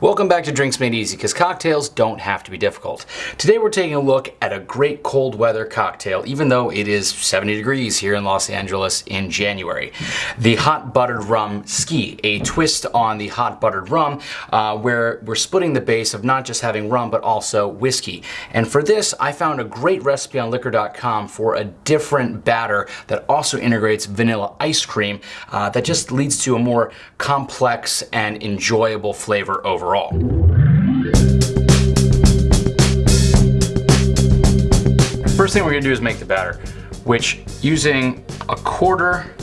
Welcome back to Drinks Made Easy, because cocktails don't have to be difficult. Today we're taking a look at a great cold weather cocktail, even though it is 70 degrees here in Los Angeles in January. The Hot Buttered Rumski, a twist on the Hot Buttered Rum, uh, where we're splitting the base of not just having rum, but also whiskey. And for this, I found a great recipe on liquor.com for a different batter that also integrates vanilla ice cream uh, that just leads to a more complex and enjoyable flavor overall overall. First thing we're gonna do is make the batter, which using a quarter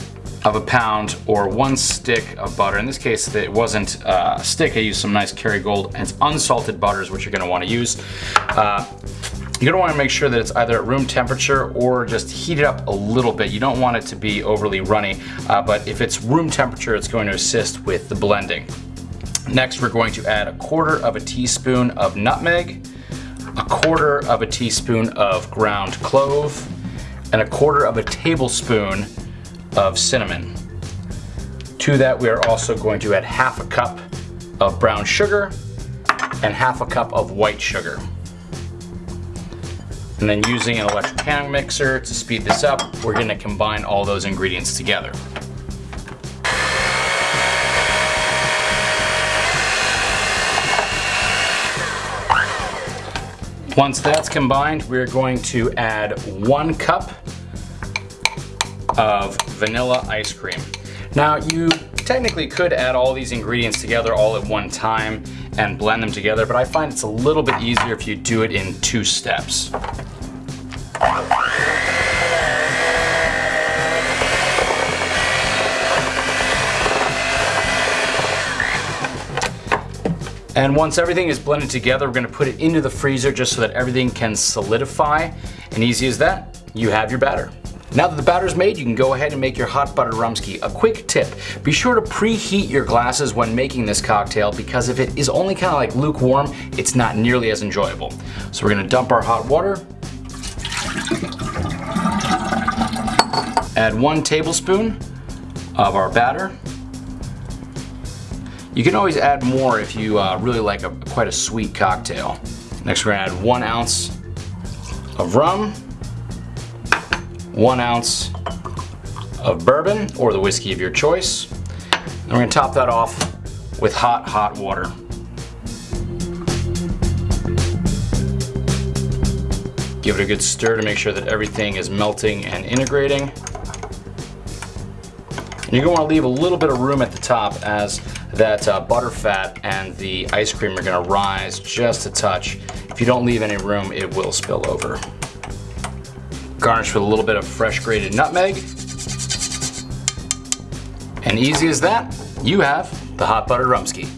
of a pound or one stick of butter. In this case, it wasn't uh, a stick. I used some nice Kerrygold and it's unsalted butters, which you're gonna wanna use. Uh, you're gonna wanna make sure that it's either at room temperature or just heat it up a little bit. You don't want it to be overly runny, uh, but if it's room temperature, it's going to assist with the blending. Next, we're going to add a quarter of a teaspoon of nutmeg, a quarter of a teaspoon of ground clove, and a quarter of a tablespoon of cinnamon. To that, we are also going to add half a cup of brown sugar and half a cup of white sugar. And then using an electric hand mixer to speed this up, we're gonna combine all those ingredients together. Once that's combined, we're going to add one cup of vanilla ice cream. Now you technically could add all these ingredients together all at one time and blend them together, but I find it's a little bit easier if you do it in two steps. And once everything is blended together, we're gonna put it into the freezer just so that everything can solidify. And easy as that, you have your batter. Now that the batter's made, you can go ahead and make your hot buttered rumski. A quick tip, be sure to preheat your glasses when making this cocktail because if it is only kind of like lukewarm, it's not nearly as enjoyable. So we're gonna dump our hot water, add one tablespoon of our batter, you can always add more if you uh, really like a, quite a sweet cocktail. Next we're gonna add one ounce of rum, one ounce of bourbon or the whiskey of your choice. And we're gonna top that off with hot, hot water. Give it a good stir to make sure that everything is melting and integrating. You're gonna wanna leave a little bit of room at the top as that uh, butter fat and the ice cream are gonna rise just a touch. If you don't leave any room, it will spill over. Garnish with a little bit of fresh grated nutmeg. And easy as that, you have the hot buttered rumski.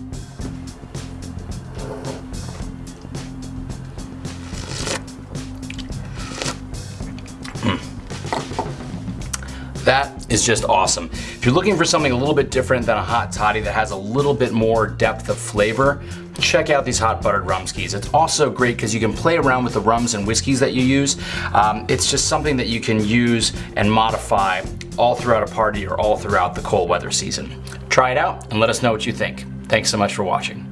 Is just awesome. If you're looking for something a little bit different than a hot toddy that has a little bit more depth of flavor, check out these hot buttered rumskis. It's also great because you can play around with the rums and whiskeys that you use. Um, it's just something that you can use and modify all throughout a party or all throughout the cold weather season. Try it out and let us know what you think. Thanks so much for watching.